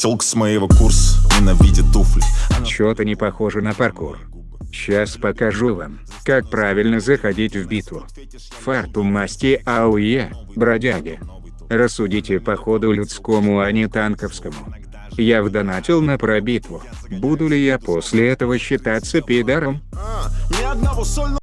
Телк с моего курса ненавидит туфли. Чё-то не похоже на паркур. Сейчас покажу вам, как правильно заходить в битву. Фарту масти АУЕ, бродяги. Рассудите по ходу людскому, а не танковскому. Я вдонатил на пробитву. Буду ли я после этого считаться пидором?